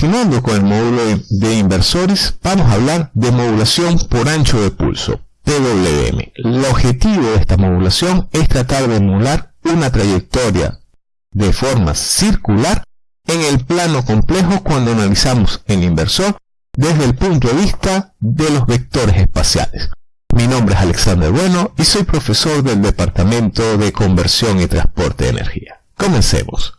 continuando con el módulo de inversores, vamos a hablar de modulación por ancho de pulso, PWM. El objetivo de esta modulación es tratar de emular una trayectoria de forma circular en el plano complejo cuando analizamos el inversor desde el punto de vista de los vectores espaciales. Mi nombre es Alexander Bueno y soy profesor del Departamento de Conversión y Transporte de Energía. Comencemos.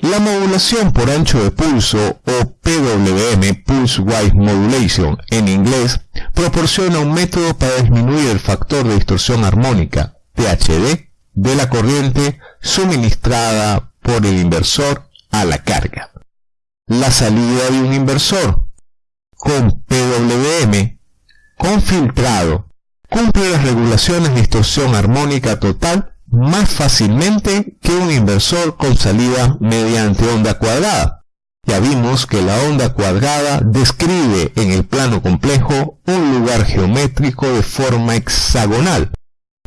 La modulación por ancho de pulso o PWM, Pulse Wide Modulation en inglés, proporciona un método para disminuir el factor de distorsión armónica, THD, de la corriente suministrada por el inversor a la carga. La salida de un inversor con PWM con filtrado cumple las regulaciones de distorsión armónica total más fácilmente que un inversor con salida mediante onda cuadrada. Ya vimos que la onda cuadrada describe en el plano complejo un lugar geométrico de forma hexagonal,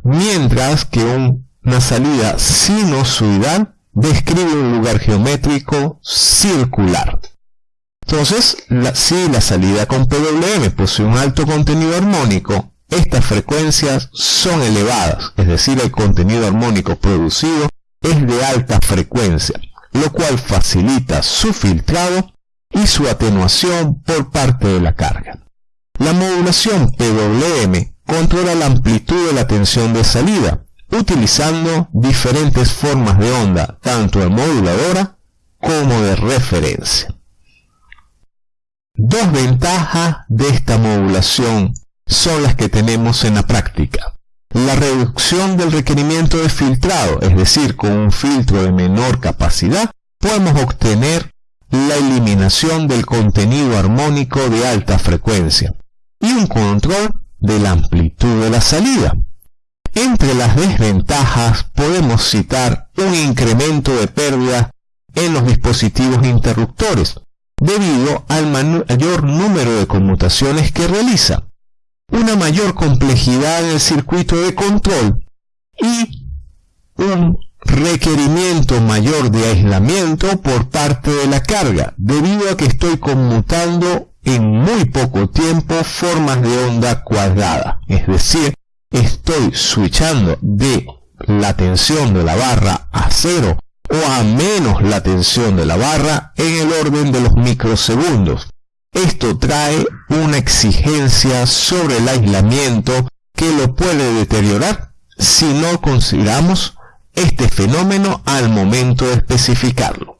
mientras que una salida sinusoidal describe un lugar geométrico circular. Entonces, si la salida con PWM posee un alto contenido armónico, estas frecuencias son elevadas, es decir, el contenido armónico producido es de alta frecuencia, lo cual facilita su filtrado y su atenuación por parte de la carga. La modulación PWM controla la amplitud de la tensión de salida, utilizando diferentes formas de onda, tanto de moduladora como de referencia. Dos ventajas de esta modulación son las que tenemos en la práctica. La reducción del requerimiento de filtrado, es decir, con un filtro de menor capacidad, podemos obtener la eliminación del contenido armónico de alta frecuencia y un control de la amplitud de la salida. Entre las desventajas podemos citar un incremento de pérdida en los dispositivos interruptores, debido al mayor número de conmutaciones que realiza una mayor complejidad en el circuito de control y un requerimiento mayor de aislamiento por parte de la carga, debido a que estoy conmutando en muy poco tiempo formas de onda cuadrada. Es decir, estoy switchando de la tensión de la barra a cero o a menos la tensión de la barra en el orden de los microsegundos. Esto trae una exigencia sobre el aislamiento que lo puede deteriorar si no consideramos este fenómeno al momento de especificarlo.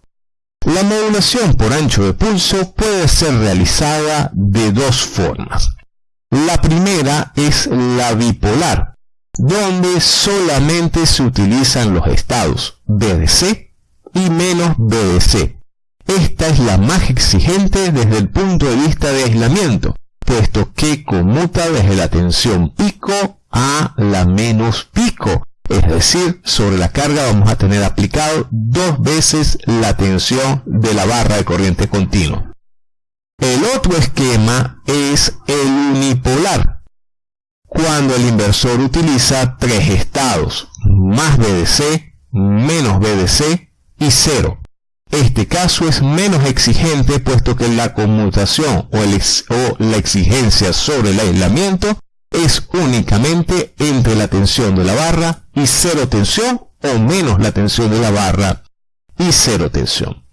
La modulación por ancho de pulso puede ser realizada de dos formas. La primera es la bipolar, donde solamente se utilizan los estados BDC y menos BDC, esta es la más exigente desde el punto de vista de aislamiento, puesto que conmuta desde la tensión pico a la menos pico. Es decir, sobre la carga vamos a tener aplicado dos veces la tensión de la barra de corriente continua. El otro esquema es el unipolar, cuando el inversor utiliza tres estados, más BDC, menos BDC y cero. Este caso es menos exigente puesto que la conmutación o, la exigencia sobre el aislamiento es únicamente entre la tensión de la barra y cero tensión o menos la tensión de la barra y cero tensión.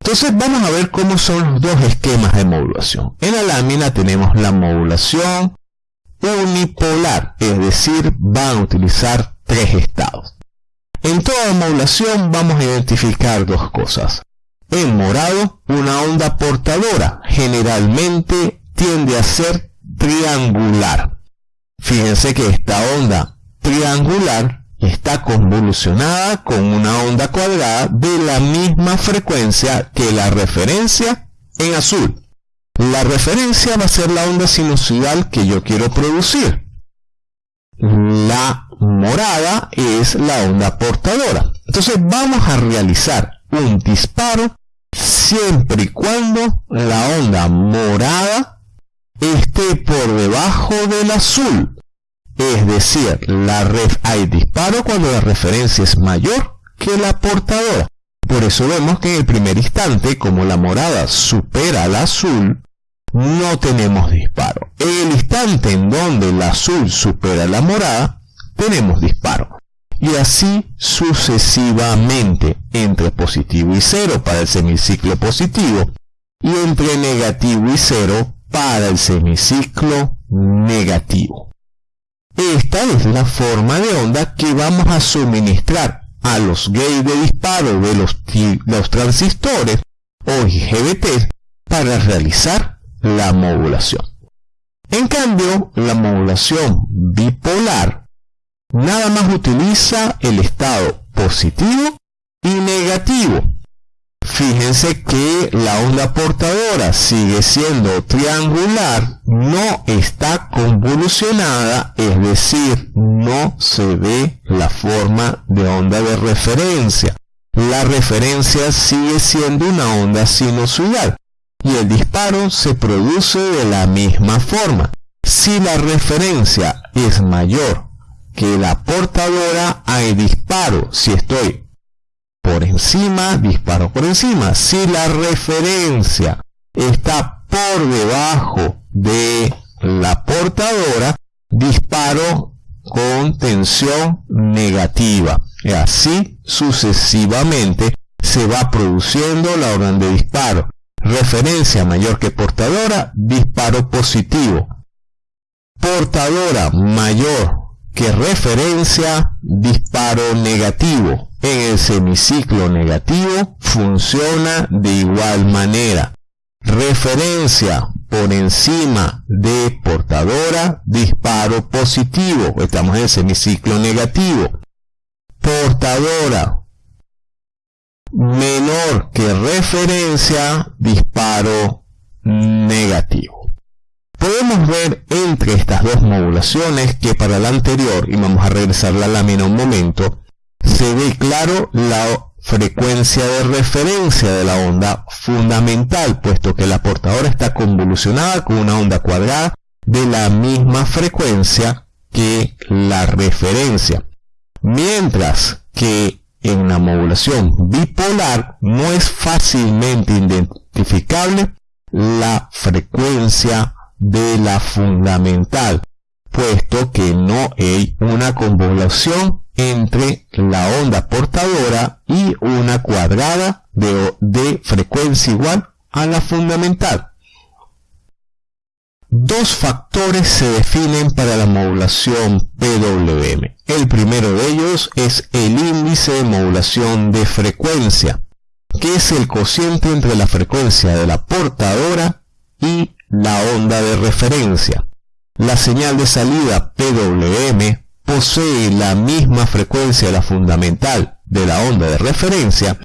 Entonces vamos a ver cómo son los dos esquemas de modulación. En la lámina tenemos la modulación unipolar, es decir, van a utilizar tres estados. En toda modulación vamos a identificar dos cosas. En morado, una onda portadora generalmente tiende a ser triangular. Fíjense que esta onda triangular está convolucionada con una onda cuadrada de la misma frecuencia que la referencia en azul. La referencia va a ser la onda sinusoidal que yo quiero producir. La morada es la onda portadora. Entonces vamos a realizar un disparo siempre y cuando la onda morada esté por debajo del azul. Es decir, la hay disparo cuando la referencia es mayor que la portadora. Por eso vemos que en el primer instante, como la morada supera al azul, no tenemos disparo. En el instante en donde el azul supera la morada, tenemos disparo. Y así sucesivamente entre positivo y cero para el semiciclo positivo y entre negativo y cero para el semiciclo negativo. Esta es la forma de onda que vamos a suministrar a los gates de disparo de los, los transistores o IGBT para realizar la modulación. En cambio, la modulación bipolar nada más utiliza el estado positivo y negativo Fíjense que la onda portadora sigue siendo triangular, no está convolucionada, es decir, no se ve la forma de onda de referencia. La referencia sigue siendo una onda sinusoidal y el disparo se produce de la misma forma. Si la referencia es mayor que la portadora, hay disparo. Si estoy por encima, disparo por encima. Si la referencia está por debajo de la portadora, disparo con tensión negativa. Y así sucesivamente se va produciendo la orden de disparo. Referencia mayor que portadora, disparo positivo. Portadora mayor que referencia, disparo negativo en el semiciclo negativo funciona de igual manera. Referencia por encima de portadora, disparo positivo. Estamos en el semiciclo negativo. Portadora menor que referencia, disparo negativo. Podemos ver entre estas dos modulaciones que para la anterior, y vamos a regresar la lámina un momento, se ve claro la frecuencia de referencia de la onda fundamental, puesto que la portadora está convolucionada con una onda cuadrada de la misma frecuencia que la referencia. Mientras que en la modulación bipolar no es fácilmente identificable la frecuencia de la fundamental, puesto que no hay una convolución entre la onda portadora y una cuadrada de, frecuencia igual a la fundamental. Dos factores se definen para la modulación PWM. El primero de ellos es el índice de modulación de frecuencia, que es el cociente entre la frecuencia de la portadora y la onda de referencia. La señal de salida PWM posee la misma frecuencia de la fundamental de la onda de referencia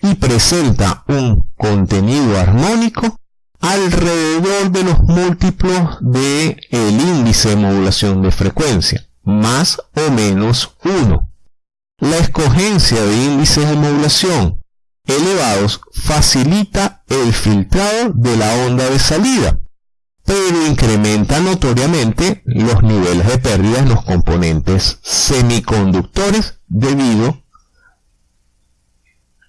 y presenta un contenido armónico alrededor de los múltiplos de el índice de modulación de frecuencia, más o menos 1. La escogencia de índices de modulación elevados facilita el filtrado de la onda de salida, pero incrementa notoriamente los niveles de pérdida en los componentes semiconductores debido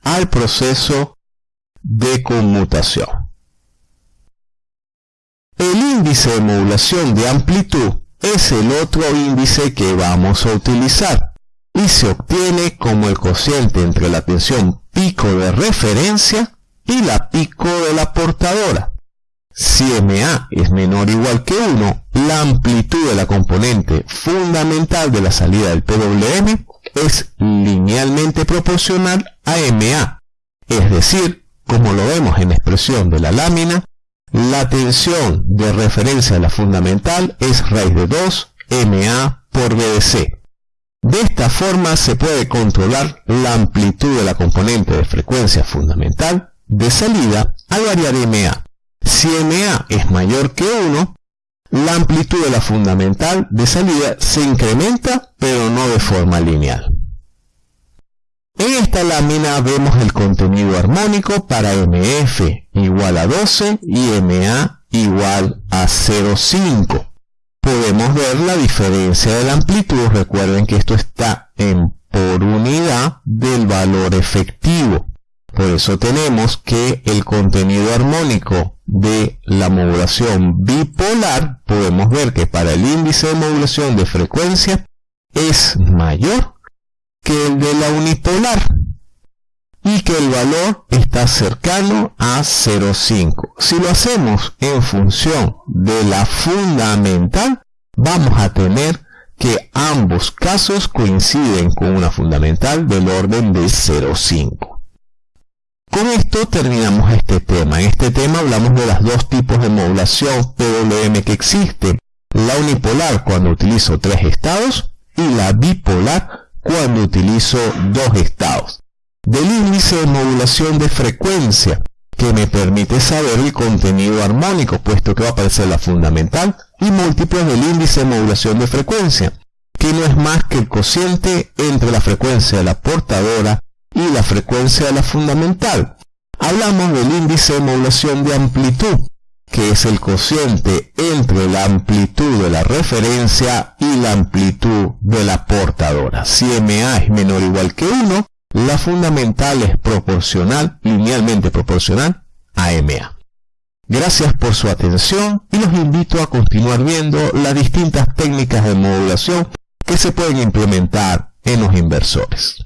al proceso de conmutación. Índice de modulación de amplitud es el otro índice que vamos a utilizar y se obtiene como el cociente entre la tensión pico de referencia y la pico de la portadora. Si MA es menor o igual que 1, la amplitud de la componente fundamental de la salida del PWM es linealmente proporcional a MA. Es decir, como lo vemos en la expresión de la lámina, la tensión de referencia de la fundamental es raíz de 2 MA por BDC. De esta forma se puede controlar la amplitud de la componente de frecuencia fundamental de salida al variar MA. Si MA es mayor que 1, la amplitud de la fundamental de salida se incrementa, pero no de forma lineal. En esta lámina vemos el contenido armónico para MF igual a 12 y MA igual a 0,5. Podemos ver la diferencia de la amplitud, recuerden que esto está en por unidad del valor efectivo. Por eso tenemos que el contenido armónico de la modulación bipolar, podemos ver que para el índice de modulación de frecuencia es mayor que el de la unipolar y que el valor está cercano a 0,5. Si lo hacemos en función de la fundamental, vamos a tener que ambos casos coinciden con una fundamental del orden de 0,5. Con esto terminamos este tema. En este tema hablamos de los dos tipos de modulación PWM que existen. La unipolar cuando utilizo tres estados y la bipolar cuando utilizo dos estados. Del índice de modulación de frecuencia que me permite saber el contenido armónico, puesto que va a aparecer la fundamental y múltiplos del índice de modulación de frecuencia, que no es más que el cociente entre la frecuencia de la portadora y la frecuencia de la fundamental. Hablamos del índice de modulación de amplitud, que es el cociente entre la amplitud de la referencia y la amplitud de la portadora. Si MA es menor o igual que 1, la fundamental es proporcional, linealmente proporcional a MA. Gracias por su atención y los invito a continuar viendo las distintas técnicas de modulación que se pueden implementar en los inversores.